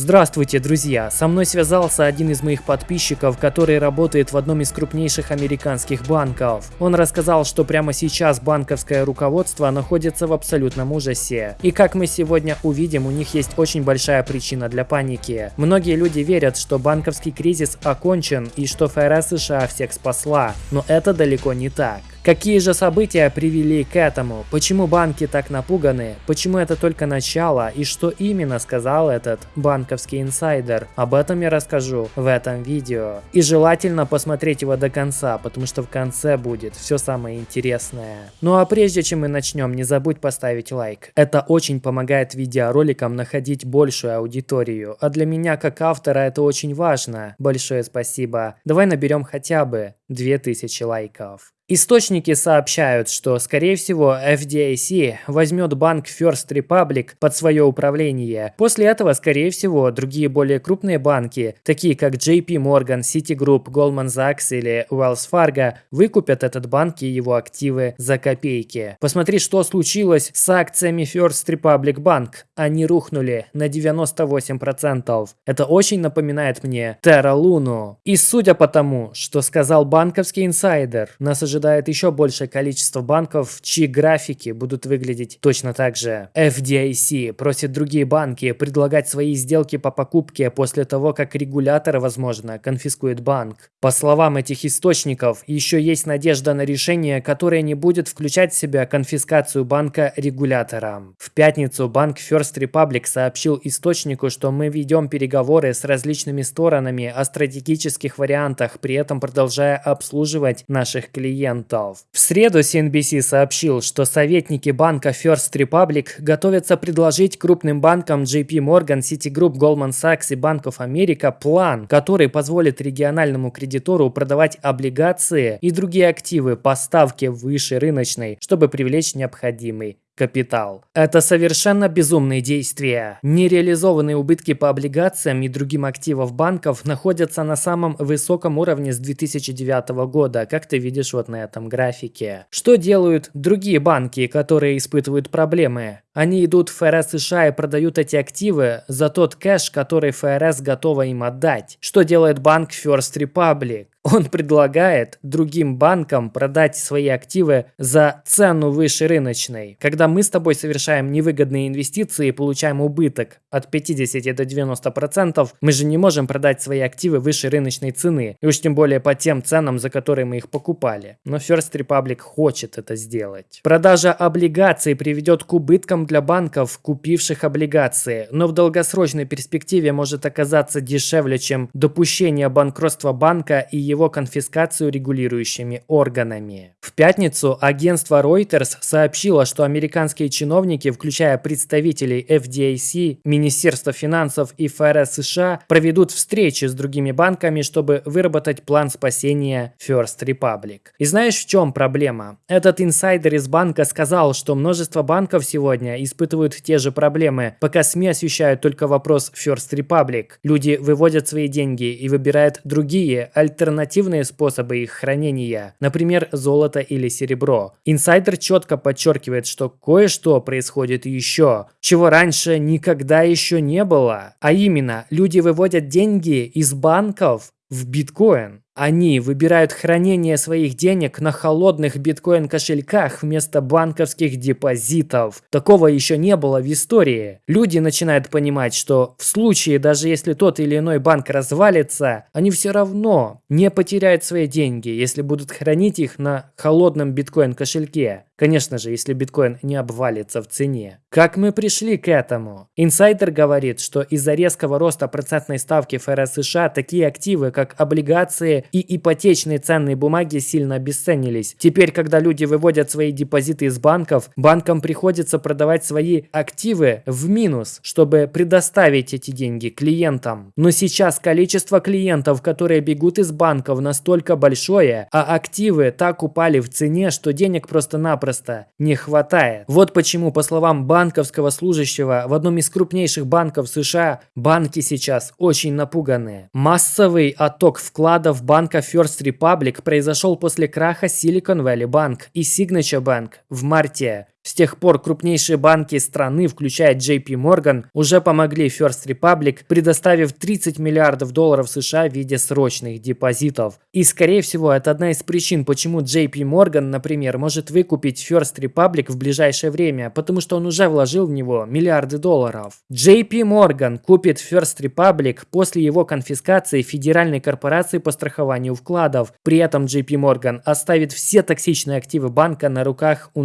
Здравствуйте, друзья! Со мной связался один из моих подписчиков, который работает в одном из крупнейших американских банков. Он рассказал, что прямо сейчас банковское руководство находится в абсолютном ужасе. И как мы сегодня увидим, у них есть очень большая причина для паники. Многие люди верят, что банковский кризис окончен и что ФРС США всех спасла, но это далеко не так. Какие же события привели к этому? Почему банки так напуганы? Почему это только начало? И что именно сказал этот банковский инсайдер? Об этом я расскажу в этом видео. И желательно посмотреть его до конца, потому что в конце будет все самое интересное. Ну а прежде чем мы начнем, не забудь поставить лайк. Это очень помогает видеороликам находить большую аудиторию. А для меня как автора это очень важно. Большое спасибо. Давай наберем хотя бы 2000 лайков. Источники сообщают, что, скорее всего, FDIC возьмет банк First Republic под свое управление. После этого, скорее всего, другие более крупные банки, такие как JP Morgan, Citigroup, Goldman Sachs или Wells Fargo, выкупят этот банк и его активы за копейки. Посмотри, что случилось с акциями First Republic Bank. Они рухнули на 98%. Это очень напоминает мне Terra Luna. И судя по тому, что сказал банковский инсайдер, нас ожидает ожидает еще большее количество банков, чьи графики будут выглядеть точно так же. FDIC просит другие банки предлагать свои сделки по покупке после того, как регулятор, возможно, конфискует банк. По словам этих источников, еще есть надежда на решение, которое не будет включать в себя конфискацию банка регулятором. В пятницу банк First Republic сообщил источнику, что мы ведем переговоры с различными сторонами о стратегических вариантах, при этом продолжая обслуживать наших клиентов клиентов. В среду CNBC сообщил, что советники банка First Republic готовятся предложить крупным банкам JP Morgan, Citigroup, Goldman Sachs и Bank of America план, который позволит региональному кредитору продавать облигации и другие активы по ставке выше рыночной, чтобы привлечь необходимый капитал. Это совершенно безумные действия. Нереализованные убытки по облигациям и другим активам банков находятся на самом высоком уровне с 2009 года, как ты видишь вот на этом графике. Что делают другие банки, которые испытывают проблемы? Они идут в ФРС США и продают эти активы за тот кэш, который ФРС готова им отдать. Что делает банк First Republic? Он предлагает другим банкам продать свои активы за цену выше рыночной. Когда мы с тобой совершаем невыгодные инвестиции и получаем убыток от 50 до 90%, мы же не можем продать свои активы выше рыночной цены. И уж тем более по тем ценам, за которые мы их покупали. Но First Republic хочет это сделать. Продажа облигаций приведет к убыткам для банков, купивших облигации, но в долгосрочной перспективе может оказаться дешевле, чем допущение банкротства банка и его конфискацию регулирующими органами. В пятницу агентство Reuters сообщило, что американские чиновники, включая представителей FDIC, Министерства финансов и ФРС США, проведут встречи с другими банками, чтобы выработать план спасения First Republic. И знаешь, в чем проблема? Этот инсайдер из банка сказал, что множество банков сегодня испытывают те же проблемы, пока СМИ освещают только вопрос First Republic. Люди выводят свои деньги и выбирают другие, альтернативные способы их хранения, например, золото или серебро. Инсайдер четко подчеркивает, что кое-что происходит еще, чего раньше никогда еще не было. А именно, люди выводят деньги из банков в биткоин. Они выбирают хранение своих денег на холодных биткоин-кошельках вместо банковских депозитов. Такого еще не было в истории. Люди начинают понимать, что в случае, даже если тот или иной банк развалится, они все равно не потеряют свои деньги, если будут хранить их на холодном биткоин-кошельке. Конечно же, если биткоин не обвалится в цене. Как мы пришли к этому? Инсайдер говорит, что из-за резкого роста процентной ставки ФРС США такие активы, как облигации и ипотечные ценные бумаги сильно обесценились. Теперь, когда люди выводят свои депозиты из банков, банкам приходится продавать свои активы в минус, чтобы предоставить эти деньги клиентам. Но сейчас количество клиентов, которые бегут из банков настолько большое, а активы так упали в цене, что денег просто-напросто не хватает. Вот почему, по словам банковского служащего в одном из крупнейших банков США, банки сейчас очень напуганы. Массовый отток вкладов в банк банка First Republic произошел после краха Silicon Valley Bank и Signature Bank в марте С тех пор крупнейшие банки страны, включая JP Morgan, уже помогли First Republic, предоставив 30 миллиардов долларов США в виде срочных депозитов. И скорее всего это одна из причин, почему JP Morgan, например, может выкупить First Republic в ближайшее время, потому что он уже вложил в него миллиарды долларов. JP Morgan купит First Republic после его конфискации Федеральной корпорации по страхованию вкладов. При этом JP Morgan оставит все токсичные активы банка на руках у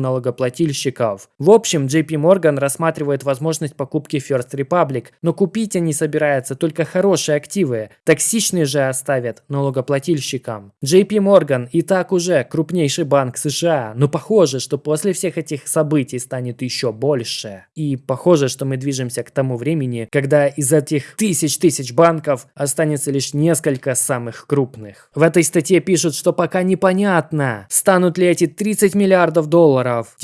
налогоплательщиков. В общем, JP Morgan рассматривает возможность покупки First Republic, но купить они собираются только хорошие активы. Токсичные же оставят налогоплательщикам. JP Morgan и так уже крупнейший банк США, но похоже, что после всех этих событий станет еще больше. И похоже, что мы движемся к тому времени, когда из этих тысяч тысяч банков останется лишь несколько самых крупных. В этой статье пишут, что пока непонятно, станут ли эти 30 миллиардов долларов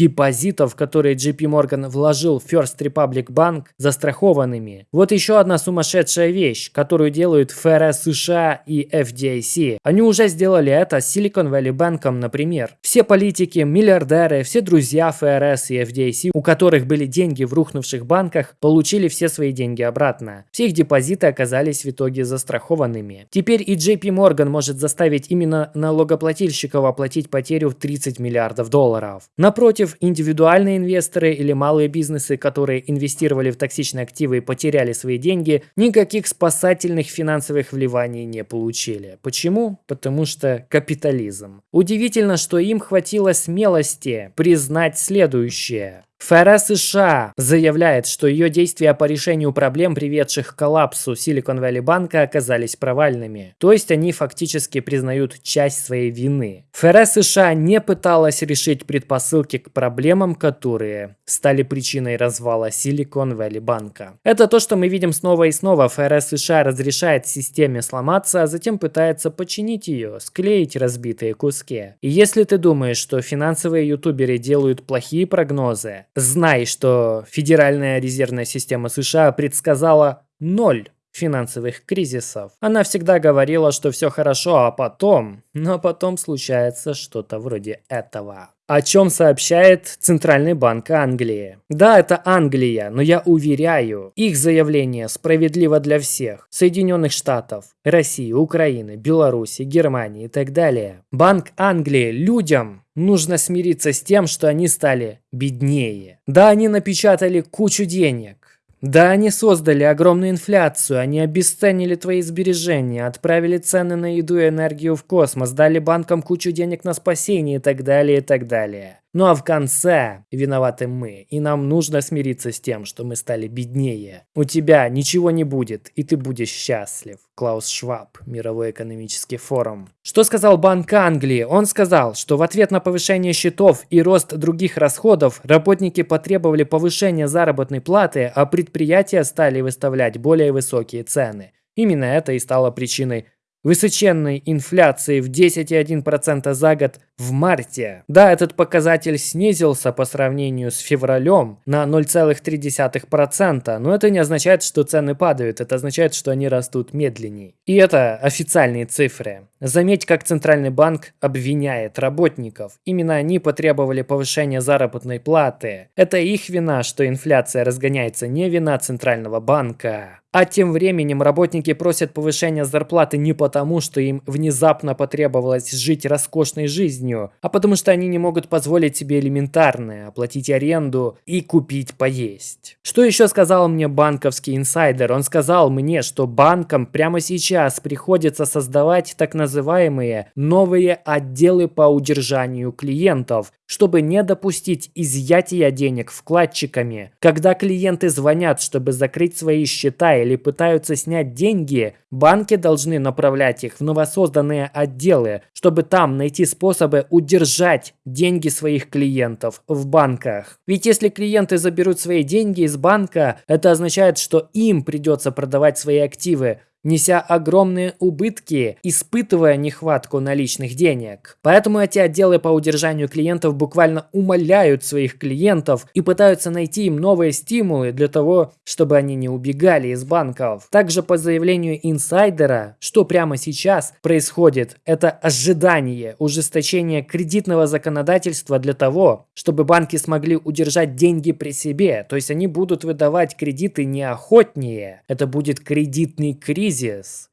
депозитов, которые JP Morgan вложил в First Republic Bank, застрахованными. Вот еще одна сумасшедшая вещь, которую делают ФРС США и FDIC. Они уже сделали это с Silicon Valley Bank, например. Все политики, миллиардеры, все друзья ФРС и FDIC, у которых были деньги в рухнувших банках, получили все свои деньги обратно. Все их депозиты оказались в итоге застрахованными. Теперь и JP Morgan может заставить именно налогоплательщиков оплатить потерю в 30 миллиардов долларов. Напротив, индивидуальные инвесторы или малые бизнесы, которые инвестировали в токсичные активы и потеряли свои деньги, никаких спасательных финансовых вливаний не получили. Почему? Потому что капитализм. Удивительно, что им хватило смелости признать следующее. ФРС США заявляет, что ее действия по решению проблем, приведших к коллапсу Silicon Valley банка, оказались провальными. То есть они фактически признают часть своей вины. ФРС США не пыталась решить предпосылки к проблемам, которые стали причиной развала Silicon Valley банка. Это то, что мы видим снова и снова. ФРС США разрешает системе сломаться, а затем пытается починить ее, склеить разбитые куски. И если ты думаешь, что финансовые ютуберы делают плохие прогнозы, Знай, что Федеральная резервная система США предсказала ноль финансовых кризисов. Она всегда говорила, что все хорошо, а потом... Но потом случается что-то вроде этого. О чем сообщает Центральный банк Англии. Да, это Англия, но я уверяю, их заявление справедливо для всех. Соединенных Штатов, России, Украины, Беларуси, Германии и так далее. Банк Англии людям нужно смириться с тем, что они стали беднее. Да, они напечатали кучу денег, да, они создали огромную инфляцию, они обесценили твои сбережения, отправили цены на еду и энергию в космос, дали банкам кучу денег на спасение и так далее, и так далее. Ну а в конце виноваты мы, и нам нужно смириться с тем, что мы стали беднее. У тебя ничего не будет, и ты будешь счастлив. Клаус Шваб, Мировой экономический форум. Что сказал Банк Англии? Он сказал, что в ответ на повышение счетов и рост других расходов работники потребовали повышения заработной платы, а предприятия стали выставлять более высокие цены. Именно это и стало причиной высоченной инфляции в 10,1% за год в марте. Да, этот показатель снизился по сравнению с февралем на 0,3%, но это не означает, что цены падают, это означает, что они растут медленнее. И это официальные цифры. Заметь, как Центральный банк обвиняет работников. Именно они потребовали повышения заработной платы. Это их вина, что инфляция разгоняется, не вина Центрального банка. А тем временем работники просят повышения зарплаты не потому, что им внезапно потребовалось жить роскошной жизнью, а потому что они не могут позволить себе элементарное, оплатить аренду и купить поесть. Что еще сказал мне банковский инсайдер? Он сказал мне, что банкам прямо сейчас приходится создавать так называемые новые отделы по удержанию клиентов, чтобы не допустить изъятия денег вкладчиками. Когда клиенты звонят, чтобы закрыть свои счета или пытаются снять деньги, банки должны направлять их в новосозданные отделы, чтобы там найти способы удержать деньги своих клиентов в банках. Ведь если клиенты заберут свои деньги из банка, это означает, что им придется продавать свои активы, неся огромные убытки, испытывая нехватку наличных денег. Поэтому эти отделы по удержанию клиентов буквально умоляют своих клиентов и пытаются найти им новые стимулы для того, чтобы они не убегали из банков. Также по заявлению инсайдера, что прямо сейчас происходит, это ожидание ужесточения кредитного законодательства для того, чтобы банки смогли удержать деньги при себе, то есть они будут выдавать кредиты неохотнее. Это будет кредитный кризис.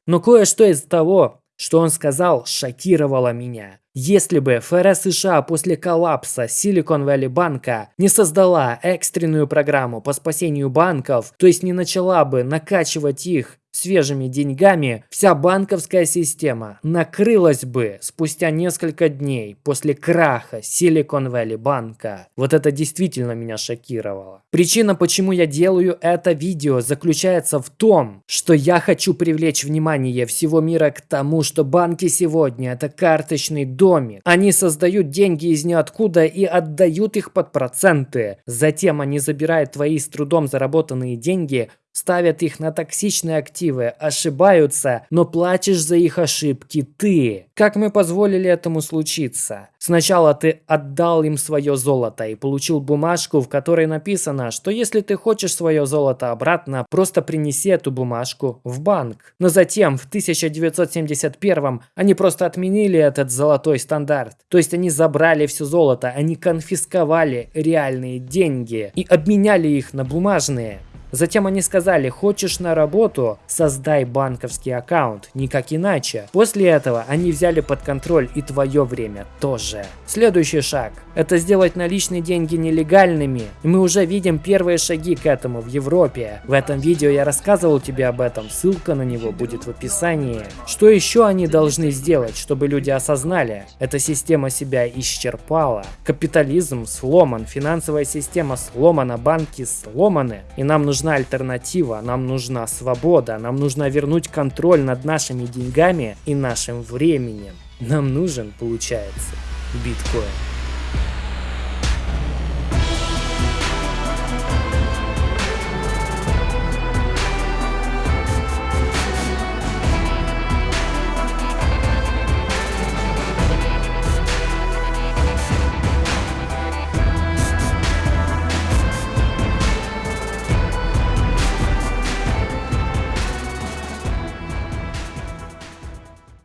Но кое-что из того, что он сказал, шокировало меня. Если бы ФРС США после коллапса Silicon Valley банка не создала экстренную программу по спасению банков, то есть не начала бы накачивать их свежими деньгами, вся банковская система накрылась бы спустя несколько дней после краха Silicon Valley банка. Вот это действительно меня шокировало. Причина, почему я делаю это видео, заключается в том, что я хочу привлечь внимание всего мира к тому, что банки сегодня это карточный домик. Они создают деньги из ниоткуда и отдают их под проценты. Затем они забирают твои с трудом заработанные деньги, ставят их на токсичные активы, ошибаются, но платишь за их ошибки ты. Как мы позволили этому случиться? Сначала ты отдал им свое золото и получил бумажку, в которой написано, что если ты хочешь свое золото обратно, просто принеси эту бумажку в банк. Но затем, в 1971 они просто отменили этот золотой стандарт. То есть они забрали все золото, они конфисковали реальные деньги и обменяли их на бумажные. Затем они сказали, хочешь на работу, создай банковский аккаунт, никак иначе. После этого они взяли под контроль и твое время тоже. Следующий шаг – это сделать наличные деньги нелегальными. И мы уже видим первые шаги к этому в Европе. В этом видео я рассказывал тебе об этом, ссылка на него будет в описании. Что еще они должны сделать, чтобы люди осознали? Эта система себя исчерпала. Капитализм сломан, финансовая система сломана, банки сломаны. И нам нужна альтернатива, нам нужна свобода, нам нужно вернуть контроль над нашими деньгами и нашим временем. Нам нужен, получается, биткоин.